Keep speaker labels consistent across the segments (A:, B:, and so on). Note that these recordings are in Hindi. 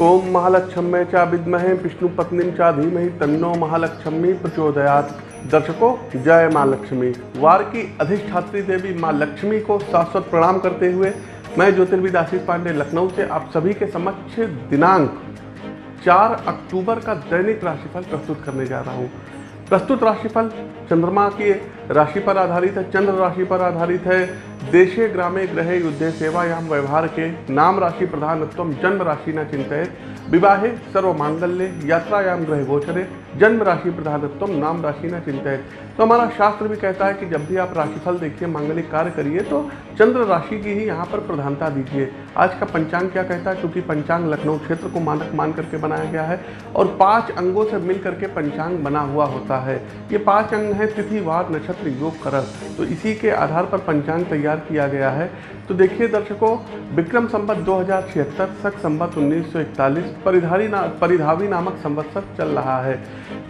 A: ओम महालक्ष्मी चा विद्महे, विष्णु पत्नी चा धीमहि, तन्नो महालक्ष्मी प्रचोदयात। दर्शकों, जय माँ लक्ष्मी। वार की अधिष्ठात्री देवी माँ लक्ष्मी को शाश्वत प्रणाम करते हुए मैं ज्योतिर्विद आशीष पांडे लखनऊ से आप सभी के समक्ष दिनांक 4 अक्टूबर का दैनिक राशिफल प्रस्तुत करने जा रहा हूँ। प्रस्तुत राशिफल चंद्रमा की राशि पर आधारित है, चंद्र राशि पर आधारित है देशे ग्रामे ग्रहे युद्धे सेवायाम व्यवहार के नाम राशि प्रधानत्व जन्म राशि न चिंतित विवाहे सर्व मांगल्य यात्रायाम ग्रह गोचरे। जन्म राशि प्रधानत्व नाम राशि न चिंतित। तो हमारा शास्त्र भी कहता है कि जब भी आप राशिफल देखिए, मांगलिक कार्य करिए तो चंद्र राशि की ही यहाँ पर प्रधानता दीजिए। आज का पंचांग क्या कहता है? क्योंकि पंचांग लखनऊ क्षेत्र को मानक मान करके बनाया गया है और पाँच अंगों से मिल करके पंचांग बना हुआ होता है। ये पाँच अंग हैं, तिथि, वार, नक्षत्र, योग करण तो इसी के आधार पर पंचांग तैयार किया गया है। तो देखिए दर्शकों, विक्रम संवत दो हज़ार छिहत्तर सख संवत उन्नीस सौ इकतालीस परिधारी ना, परिधावी नामक संवत्सर चल रहा है।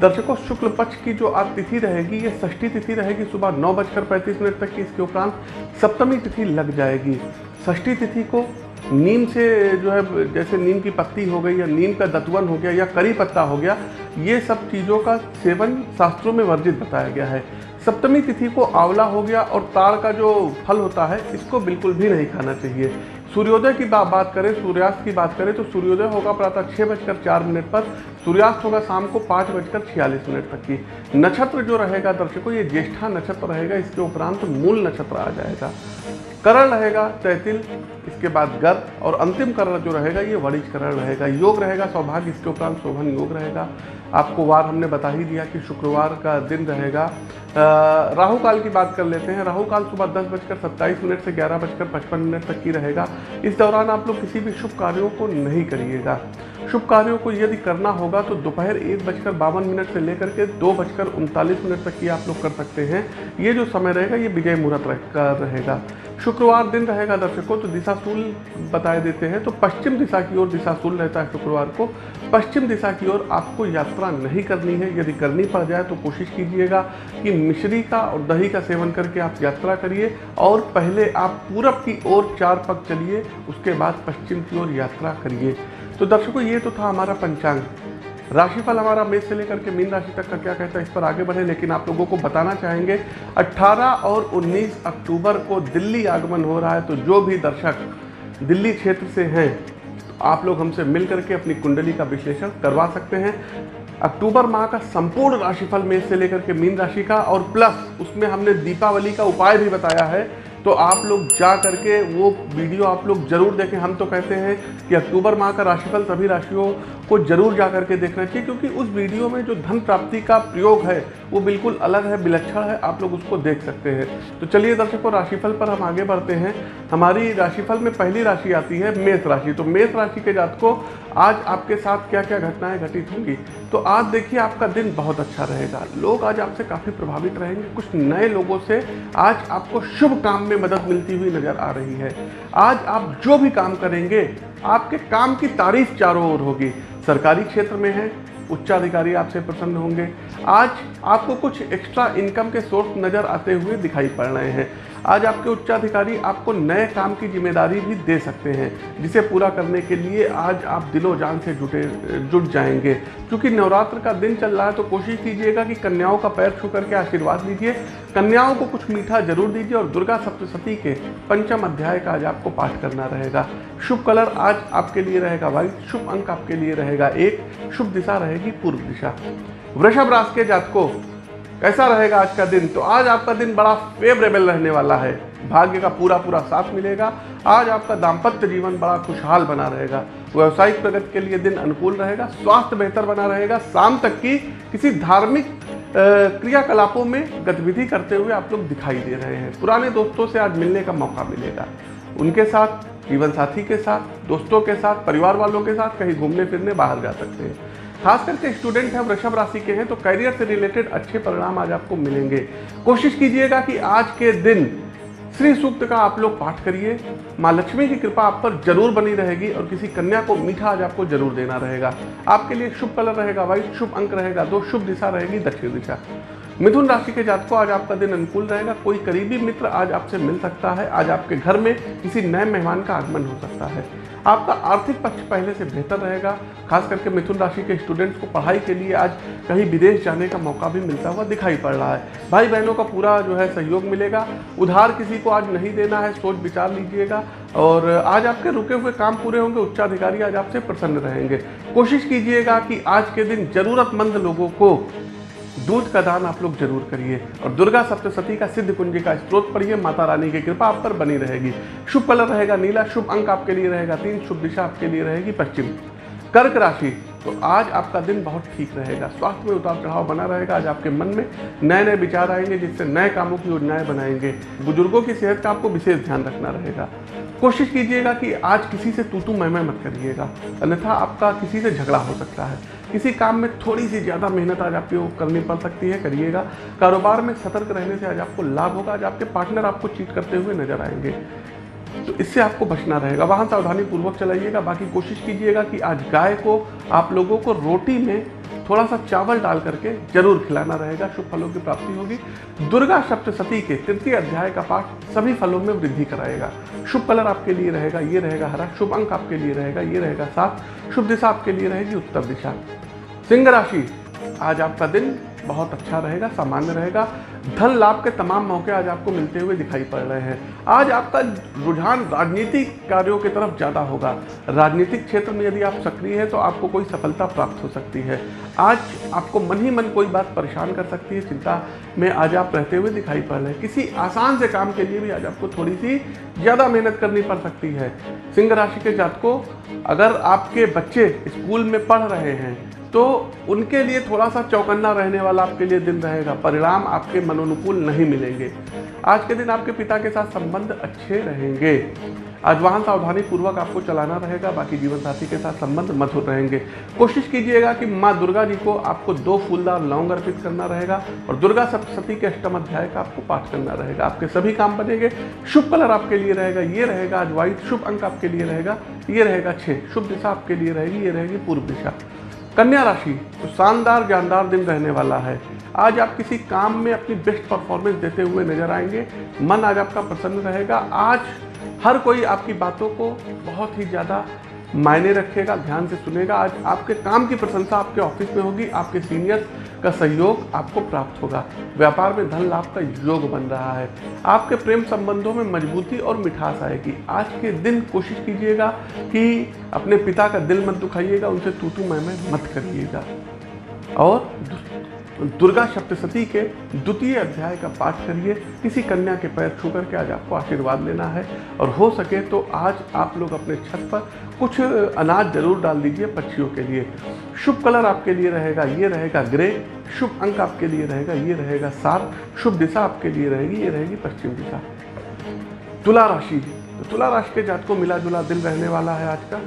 A: दर्शकों, शुक्ल पक्ष की जो आज तिथि रहेगी, ये षष्ठी तिथि रहेगी सुबह नौ बजकर पैंतीस मिनट तक की। इसके उपरांत सप्तमी तिथि लग जाएगी। षष्ठी तिथि को नीम से जो है, जैसे नीम की पत्ती हो गई या नीम का दतवन हो गया या करी पत्ता हो गया, ये सब चीज़ों का सेवन शास्त्रों में वर्जित बताया गया है। सप्तमी तिथि को आंवला हो गया और ताड़ का जो फल होता है, इसको बिल्कुल भी नहीं खाना चाहिए। सूर्योदय की बात करें, सूर्यास्त की बात करें तो सूर्योदय होगा प्रातः छः बजकर चार मिनट पर, सूर्यास्त होगा शाम को पाँच बजकर छियालीस मिनट तक की। नक्षत्र जो रहेगा, दर्शकों, ये ज्येष्ठा नक्षत्र रहेगा, इसके उपरांत मूल नक्षत्र आ जाएगा। करण रहेगा तैतिल इसके बाद गर्भ और अंतिम करण जो रहेगा, ये वरिज करण रहेगा। योग रहेगा, सौभाग्य, इसके उपरांत शोभन योग रहेगा। आपको वार हमने बता ही दिया कि शुक्रवार का दिन रहेगा। राहु काल की बात कर लेते हैं। राहु काल सुबह दस बजकर सत्ताईस मिनट से ग्यारह बजकर पचपन मिनट तक की रहेगा। इस दौरान आप लोग किसी भी शुभ कार्यों को नहीं करिएगा। शुभ कार्यों को यदि करना होगा तो दोपहर एक बजकर बावन मिनट से लेकर के दो बजकर उनतालीस मिनट तक की आप लोग कर सकते हैं। ये जो समय रहेगा, ये विजय मुहूर्त रहेगा। शुक्रवार दिन रहेगा दर्शकों तो दिशाशूल बताए देते हैं। तो पश्चिम दिशा की ओर दिशाशूल रहता है शुक्रवार को। पश्चिम दिशा की ओर आपको यात्रा नहीं करनी है। यदि करनी पड़ जाए तो कोशिश कीजिएगा कि मिश्री का और दही का सेवन करके आप यात्रा करिए। और पहले आप पूरब की ओर चार पग चलिए, उसके बाद पश्चिम की ओर यात्रा करिए। तो दर्शकों, ये तो था हमारा पंचांग। राशिफल हमारा मेष से लेकर के मीन राशि तक का क्या कहता है, इस पर आगे बढ़े, लेकिन आप लोगों को बताना चाहेंगे 18 और 19 अक्टूबर को दिल्ली आगमन हो रहा है तो जो भी दर्शक दिल्ली क्षेत्र से हैं तो आप लोग हमसे मिल करके अपनी कुंडली का विश्लेषण करवा सकते हैं। अक्टूबर माह का संपूर्ण राशिफल मेष से लेकर के मीन राशि का, और प्लस उसमें हमने दीपावली का उपाय भी बताया है तो आप लोग जा करके वो वीडियो आप लोग ज़रूर देखें। हम तो कहते हैं कि अक्टूबर माह का राशिफल सभी राशियों को ज़रूर जा करके देखना चाहिए, क्योंकि उस वीडियो में जो धन प्राप्ति का प्रयोग है, वो बिल्कुल अलग है, विलक्षण है, आप लोग उसको देख सकते हैं। तो चलिए दर्शकों, राशिफल पर हम आगे बढ़ते हैं। हमारी राशिफल में पहली राशि आती है मेष राशि। तो मेष राशि के जातकों आज आपके साथ क्या क्या घटनाएँ घटित होंगी? तो आज देखिए आपका दिन बहुत अच्छा रहेगा। लोग आज आपसे काफ़ी प्रभावित रहेंगे। कुछ नए लोगों से आज आपको शुभ काम में मदद मिलती हुई नज़र आ रही है। आज आप जो भी काम करेंगे, आपके काम की तारीफ़ चारों ओर होगी। सरकारी क्षेत्र में है, उच्चाधिकारी आपसे प्रसन्न होंगे। आज आपको कुछ एक्स्ट्रा इनकम के सोर्स नज़र आते हुए दिखाई पड़ रहे हैं। आज आपके उच्चाधिकारी आपको नए काम की ज़िम्मेदारी भी दे सकते हैं, जिसे पूरा करने के लिए आज आप दिलो जान से जुटे, जुट जाएँगे। क्योंकि नवरात्र का दिन चल रहा है तो कोशिश कीजिएगा कि कन्याओं का पैर छू करके आशीर्वाद लीजिए। कन्याओं को कुछ मीठा ज़रूर दीजिए और दुर्गा सप्तशती के पंचम अध्याय का आज आपको पाठ करना रहेगा। शुभ कलर आज आपके लिए रहेगा व्हाइट, शुभ अंक आपके लिए रहेगा एक, शुभ दिशा रहेगी पूर्व दिशा। वृषभ राशि के जातकों कैसा रहेगा आज का दिन? तो आज आपका दिन बड़ा फेवरेबल रहने वाला है। भाग्य का पूरा पूरा साथ मिलेगा। आज आपका दाम्पत्य जीवन बड़ा खुशहाल बना रहेगा। व्यवसायिक प्रगति के लिए दिन अनुकूल रहेगा, स्वास्थ्य बेहतर बना रहेगा। शाम तक की किसी धार्मिक क्रियाकलापों में गतिविधि करते हुए आप लोग दिखाई दे रहे हैं। पुराने दोस्तों से आज मिलने का मौका मिलेगा। उनके साथ जीवन साथी के साथ, दोस्तों के साथ, परिवार वालों के साथ कहीं घूमने फिरने बाहर जा सकते हैं। खास करके स्टूडेंट हैं वृषभ राशि के हैं तो करियर से रिलेटेड अच्छे परिणाम आज आपको मिलेंगे। कोशिश कीजिएगा कि आज के दिन श्री सूक्त का आप लोग पाठ करिए। माँ लक्ष्मी की कृपा आप पर ज़रूर बनी रहेगी और किसी कन्या को मीठा आज आपको ज़रूर देना रहेगा। आपके लिए शुभ कलर रहेगा व्हाइट शुभ अंक रहेगा, दो शुभ दिशा रहेगी, दक्षिण दिशा। मिथुन राशि के जातकों, आज आपका दिन अनुकूल रहेगा। कोई करीबी मित्र आज आपसे मिल सकता है। आज आपके घर में किसी नए मेहमान का आगमन हो सकता है। आपका आर्थिक पक्ष पहले से बेहतर रहेगा, खास करके मिथुन राशि के स्टूडेंट्स को पढ़ाई के लिए आज कहीं विदेश जाने का मौका भी मिलता हुआ दिखाई पड़ रहा है। भाई बहनों का पूरा जो है सहयोग मिलेगा। उधार किसी को आज नहीं देना है, सोच विचार लीजिएगा। और आज आपके रुके हुए काम पूरे होंगे, उच्चाधिकारी आज आपसे प्रसन्न रहेंगे। कोशिश कीजिएगा कि आज के दिन जरूरतमंद लोगों को दूध का दान आप लोग ज़रूर करिए। और दुर्गा सप्तशती का सिद्ध कुंजी का स्त्रोत पढ़िए, माता रानी की कृपा आप पर बनी रहेगी। शुभ कलर रहेगा नीला, शुभ अंक आपके लिए रहेगा तीन, शुभ दिशा आपके लिए रहेगी पश्चिम। कर्क राशि तो आज आपका दिन बहुत ठीक रहेगा। स्वास्थ्य में उतार चढ़ाव बना रहेगा। आज आपके मन में नए नए विचार आएँगे, जिससे नए कामों की योजनाएँ बनाएँगे। बुज़ुर्गों की सेहत का आपको विशेष ध्यान रखना रहेगा। कोशिश कीजिएगा कि आज किसी से तू तू मैं मैं मत करिएगा। अन्यथा आपका किसी से झगड़ा हो सकता है। किसी काम में थोड़ी सी ज़्यादा मेहनत आज आपको करनी पड़ सकती है, करिएगा। कारोबार में सतर्क रहने से आज आपको लाभ होगा, आज आपके पार्टनर आपको चीट करते हुए नज़र आएँगे। तो इससे आपको बचना रहेगा। वाहन सावधानी पूर्वक चलाइएगा, बाकी कोशिश कीजिएगा कि आज गाय को, आप लोगों को रोटी में थोड़ा सा चावल डाल करके ज़रूर खिलाना रहेगा, शुभ फलों की प्राप्ति होगी। दुर्गा सप्तशती के तृतीय अध्याय का पाठ सभी फलों में वृद्धि कराएगा। शुभ कलर आपके लिए रहेगा, ये रहेगा हरा, शुभ अंक आपके लिए रहेगा, ये रहेगा सात, शुभ दिशा आपके लिए रहेगी उत्तर दिशा। सिंह राशि, आज आपका दिन बहुत अच्छा रहेगा, सामान्य रहेगा। धन लाभ के तमाम मौके आज आपको मिलते हुए दिखाई पड़ रहे हैं। आज आपका रुझान राजनीतिक कार्यों की तरफ़ ज़्यादा होगा। राजनीतिक क्षेत्र में यदि आप सक्रिय हैं तो आपको कोई सफलता प्राप्त हो सकती है। आज आपको मन ही मन कोई बात परेशान कर सकती है, चिंता में आज आप रहते हुए दिखाई पड़ रहे हैं। किसी आसान से काम के लिए भी आज आपको थोड़ी सी ज़्यादा मेहनत करनी पड़ सकती है। सिंह राशि के जातकों, अगर आपके बच्चे स्कूल में पढ़ रहे हैं तो उनके लिए थोड़ा सा चौकन्ना रहने वाला आपके लिए दिन रहेगा। परिणाम आपके मनोनुकूल नहीं मिलेंगे। आज के दिन आपके पिता के साथ संबंध अच्छे रहेंगे। आज वाहन सावधानी पूर्वक आपको चलाना रहेगा, बाकी जीवन साथी के साथ संबंध मधुर रहेंगे। कोशिश कीजिएगा कि माँ दुर्गा जी को आपको दो फूलदार लौंग अर्पित करना रहेगा और दुर्गा सप्तशती के अष्टम अध्याय का आपको पाठ करना रहेगा। आपके सभी काम बनेंगे। शुभ कलर आपके लिए रहेगा, ये रहेगा आज व्हाइट शुभ अंक आपके लिए रहेगा, ये रहेगा छः शुभ दिशा आपके लिए रहेगी, ये रहेगी पूर्व दिशा। कन्या राशि तो शानदार, जानदार दिन रहने वाला है। आज आप किसी काम में अपनी बेस्ट परफॉर्मेंस देते हुए नज़र आएँगे। मन आज आपका प्रसन्न रहेगा। आज हर कोई आपकी बातों को बहुत ही ज़्यादा मायने रखेगा, ध्यान से सुनेगा। आज आपके काम की प्रशंसा आपके ऑफ़िस में होगी, आपके सीनियर्स का सहयोग आपको प्राप्त होगा। व्यापार में धन लाभ का योग बन रहा है। आपके प्रेम संबंधों में मजबूती और मिठास आएगी। आज के दिन कोशिश कीजिएगा कि अपने पिता का दिल मत दुखाइएगा, उनसे तू तू मैं मैं मत करिएगा। और दुर्गा सप्तशती के द्वितीय अध्याय का पाठ करिए। किसी कन्या के पैर छू करके आज आपको आशीर्वाद लेना है। और हो सके तो आज आप लोग अपने छत पर कुछ अनाज ज़रूर डाल दीजिए पक्षियों के लिए। शुभ कलर आपके लिए रहेगा, ये रहेगा ग्रे। शुभ अंक आपके लिए रहेगा, ये रहेगा सात। शुभ दिशा आपके लिए रहेगी, ये रहेगी पश्चिम दिशा। तुला राशि। तो तुला राशि के जात को मिला जुला दिल रहने वाला है आज का।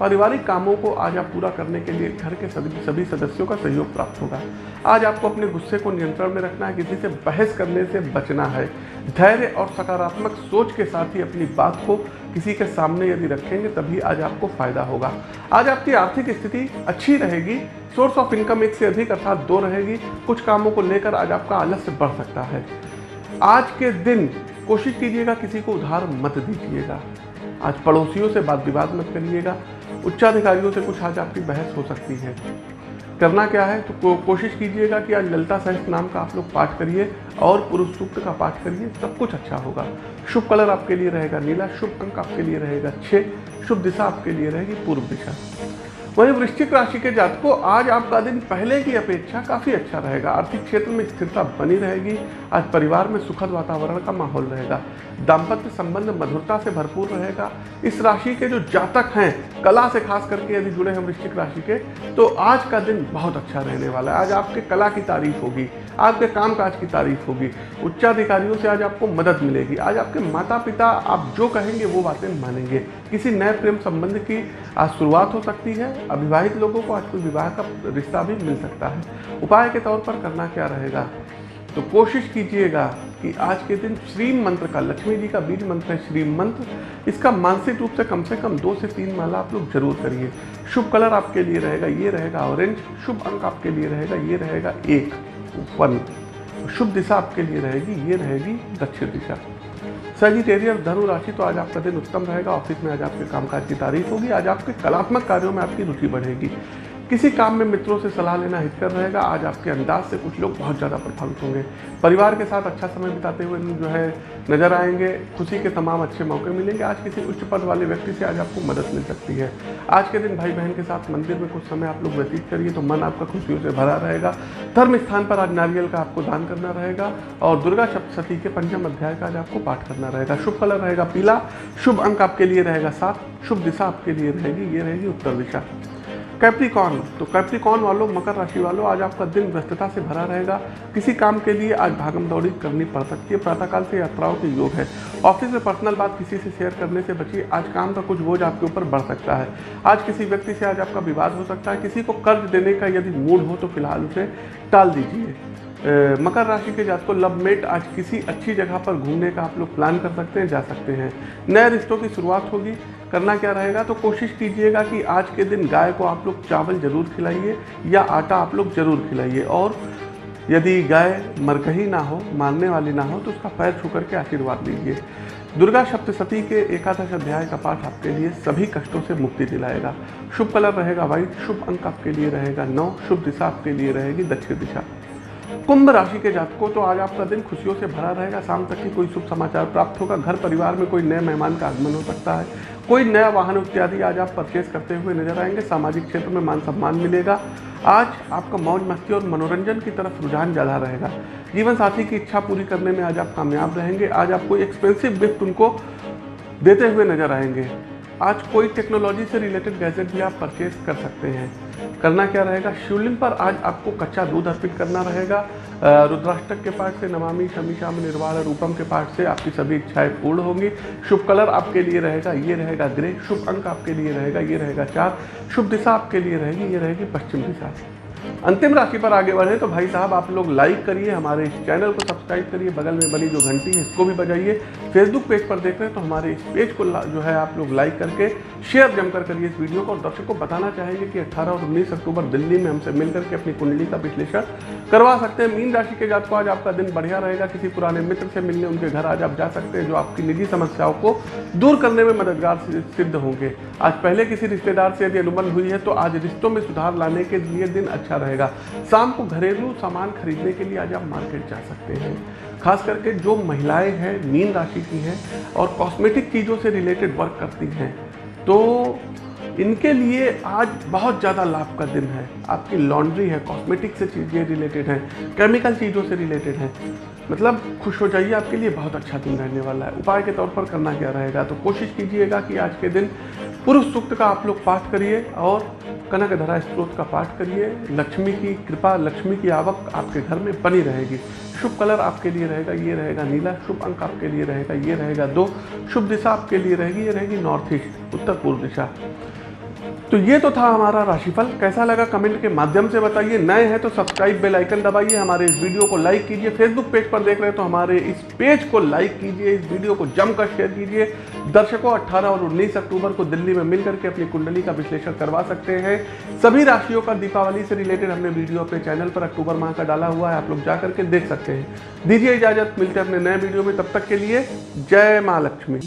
A: पारिवारिक कामों को आज आप पूरा करने के लिए घर के सभी सभी सदस्यों का सहयोग प्राप्त होगा। आज आपको अपने गुस्से को नियंत्रण में रखना है, किसी से बहस करने से बचना है। धैर्य और सकारात्मक सोच के साथ ही अपनी बात को किसी के सामने यदि रखेंगे, तभी आज आपको फ़ायदा होगा। आज आपकी आर्थिक स्थिति अच्छी रहेगी सोर्स ऑफ़ इनकम एक से अधिक अर्थात दो रहेगी, कुछ कामों को लेकर आज आपका आलस्य बढ़ सकता है। आज के दिन कोशिश कीजिएगा, किसी को उधार मत दीजिएगा। आज पड़ोसियों से बात विवाद मत करिएगा। उच्चाधिकारियों से कुछ आज आपकी बहस हो सकती है। करना क्या है? तो को, कोशिश कीजिएगा कि आज ललता सहस नाम का आप लोग पाठ करिए और पुरुष सूक्त का पाठ करिए सब कुछ अच्छा होगा। शुभ कलर आपके लिए रहेगा नीला शुभ अंक आपके लिए रहेगा छः शुभ दिशा आपके लिए रहेगी पूर्व दिशा। वहीं वृश्चिक राशि के जातकों, आज आपका दिन पहले की अपेक्षा काफ़ी अच्छा रहेगा। आर्थिक क्षेत्र में स्थिरता बनी रहेगी। आज परिवार में सुखद वातावरण का माहौल रहेगा। दाम्पत्य संबंध मधुरता से भरपूर रहेगा। इस राशि के जो जातक हैं, कला से खास करके यदि जुड़े हैं वृश्चिक राशि के तो आज का दिन बहुत अच्छा रहने वाला है। आज आपके कला की तारीफ़ होगी, आपके काम काज की तारीफ़ होगी। उच्चाधिकारियों से आज आपको मदद मिलेगी। आज आपके माता पिता आप जो कहेंगे वो बातें मानेंगे। किसी नए प्रेम संबंध की आज शुरुआत हो सकती है। अविवाहित लोगों को आज कोई विवाह का रिश्ता भी मिल सकता है। उपाय के तौर पर करना क्या रहेगा? तो कोशिश कीजिएगा कि आज के दिन श्री मंत्र का, लक्ष्मी जी का बीज मंत्र है श्री मंत्र। इसका मानसिक रूप से कम से कम दो से तीन माला आप लोग ज़रूर करिए। शुभ कलर आपके लिए रहेगा, ये रहेगा ऑरेंज। शुभ अंक आपके लिए रहेगा, ये रहेगा एक, वन। शुभ दिशा आपके लिए रहेगी, ये रहेगी दक्षिण दिशा। सजिटेरियस धनु राशि तो आज आपका दिन उत्तम रहेगा। ऑफ़िस में आज आपके कामकाज की तारीफ़ होगी। आज आपके कलात्मक कार्यों में आपकी रुचि बढ़ेगी। किसी काम में मित्रों से सलाह लेना हितकर रहेगा। आज आपके अंदाज से कुछ लोग बहुत ज़्यादा प्रभावित होंगे। परिवार के साथ अच्छा समय बिताते हुए जो है नज़र आएँगे। खुशी के तमाम अच्छे मौके मिलेंगे। आज किसी उच्च पद वाले व्यक्ति से आज आपको मदद मिल सकती है। आज के दिन भाई बहन के साथ मंदिर में कुछ समय आप लोग व्यतीत करिए तो मन आपका खुशियों से भरा रहेगा। धर्म स्थान पर आज नारियल का आपको दान करना रहेगा और दुर्गा सप्तशती के पंचम अध्याय का आज आपको पाठ करना रहेगा। शुभ कलर रहेगा पीला। शुभ अंक आपके लिए रहेगा सात। शुभ दिशा आपके लिए रहेगी। ये रहेगी उत्तर दिशा। कैप्रिकॉन तो कैप्रिकॉन वालों, मकर राशि वालों, आज आपका दिन व्यस्तता से भरा रहेगा। किसी काम के लिए आज भागम दौड़ी करनी पड़ सकती है। प्रातःकाल से यात्राओं के योग है। ऑफ़िस में पर्सनल बात किसी से शेयर करने से बचिए। आज काम का कुछ बोझ आपके ऊपर बढ़ सकता है। आज किसी व्यक्ति से आज आपका विवाद हो सकता है। किसी को कर्ज देने का यदि मूड हो तो फ़िलहाल उसे टाल दीजिए। मकर राशि के जात को लव मेट आज किसी अच्छी जगह पर घूमने का आप लोग प्लान कर सकते हैं, जा सकते हैं। नए रिश्तों की शुरुआत होगी। करना क्या रहेगा? तो कोशिश कीजिएगा कि आज के दिन गाय को आप लोग चावल ज़रूर खिलाइए या आटा आप लोग ज़रूर खिलाइए। और यदि गाय मरकही ना हो, मारने वाली ना हो तो उसका पैर छू करके आशीर्वाद लीजिए। दुर्गा सप्तशती के एकादश अध्याय का पाठ आपके लिए सभी कष्टों से मुक्ति दिलाएगा। शुभ कलर रहेगा व्हाइट शुभ अंक आपके लिए रहेगा नौ, शुभ दिशा आपके लिए रहेगी दक्षिण दिशा। कुंभ राशि के जातकों तो आज आपका दिन खुशियों से भरा रहेगा। शाम तक की कोई शुभ समाचार प्राप्त होगा। घर परिवार में कोई नए मेहमान का आगमन हो सकता है। कोई नया वाहन इत्यादि आज आप परचेज करते हुए नज़र आएँगे, सामाजिक क्षेत्र में मान सम्मान मिलेगा। आज आपका मौज मस्ती और मनोरंजन की तरफ़ रुझान ज़्यादा रहेगा। जीवन साथी की इच्छा पूरी करने में आज आप कामयाब रहेंगे। आज आप कोई एक्सपेंसिव गिफ्ट उनको देते हुए नज़र आएँगे। आज कोई टेक्नोलॉजी से रिलेटेड गैजेट भी आप परचेज कर सकते हैं। करना क्या रहेगा? शिवलिंग पर आज आपको कच्चा दूध अर्पित करना रहेगा। रुद्राष्टक के पाठ से, नमामि, शमी, शाम, निर्वाण, रूपम के पाठ से आपकी सभी इच्छाएँ पूर्ण होंगी। शुभ कलर आपके लिए रहेगा, ये रहेगा ग्रे। शुभ अंक आपके लिए रहेगा, ये रहेगा चार। शुभ दिशा आपके लिए रहेगी, ये रहेगी पश्चिम दिशा। अंतिम राशि पर आगे बढ़े तो भाई साहब, आप लोग लाइक करिए, हमारे इस चैनल को सब्सक्राइब करिए, बगल में बनी जो घंटी है इसको भी बजाइए। फेसबुक पेज पर देख रहे हैं तो हमारे इस पेज को जो है आप लोग लाइक करके शेयर जमकर करिए इस वीडियो को। और दर्शकों को बताना चाहेंगे कि 18 और 19 अक्टूबर दिल्ली में हमसे मिलकर के अपनी कुंडली का विश्लेषण करवा सकते हैं। मीन राशि के जात को आज आपका दिन बढ़िया रहेगा। किसी पुराने मित्र से मिलने उनके घर आज आप जा सकते हैं, जो आपकी निजी समस्याओं को दूर करने में मददगार सिद्ध होंगे। आज पहले किसी रिश्तेदार से यदि अनुबंध हुई है तो आज रिश्तों में सुधार लाने के लिए दिन अच्छा रहेगा। शाम को घरेलू सामान खरीदने के लिए आज आप मार्केट जा सकते हैं। खास करके जो महिलाएँ हैं, मीन राशि की हैं और कॉस्मेटिक चीज़ों से रिलेटेड वर्क करती हैं तो इनके लिए आज बहुत ज़्यादा लाभ का दिन है। आपकी लॉन्ड्री है, कॉस्मेटिक से चीज़ें रिलेटेड हैं, केमिकल चीज़ों से रिलेटेड है। मतलब खुश हो जाइए, आपके लिए बहुत अच्छा दिन रहने वाला है। उपाय के तौर पर करना क्या रहेगा? तो कोशिश कीजिएगा कि आज के दिन पुरुष सूक्त का आप लोग पाठ करिए और कनक धरा स्त्रोत का पाठ करिए। लक्ष्मी की कृपा, लक्ष्मी की आवक आपके घर में बनी रहेगी। शुभ कलर आपके लिए रहेगा, ये रहेगा नीला। शुभ अंक आपके लिए रहेगा, ये रहेगा दो। शुभ दिशा आपके लिए रहेगी, ये रहेगी नॉर्थ ईस्ट, उत्तर पूर्व दिशा। तो ये तो था हमारा राशिफल। कैसा लगा कमेंट के माध्यम से बताइए। नए हैं तो सब्सक्राइब बेल आइकन दबाइए। हमारे इस वीडियो को लाइक कीजिए। फेसबुक पेज पर देख रहे हैं तो हमारे इस पेज को लाइक कीजिए। इस वीडियो को जमकर शेयर कीजिए। दर्शकों 18 और 19 अक्टूबर को दिल्ली में मिलकर के अपनी कुंडली का विश्लेषण करवा सकते हैं। सभी राशियों का दीपावली से रिलेटेड हमने वीडियो अपने चैनल पर अक्टूबर माह का डाला हुआ है। आप लोग जा करके देख सकते हैं। दीजिए इजाज़त। मिलते हैं अपने नए वीडियो में। तब तक के लिए जय माँ लक्ष्मी।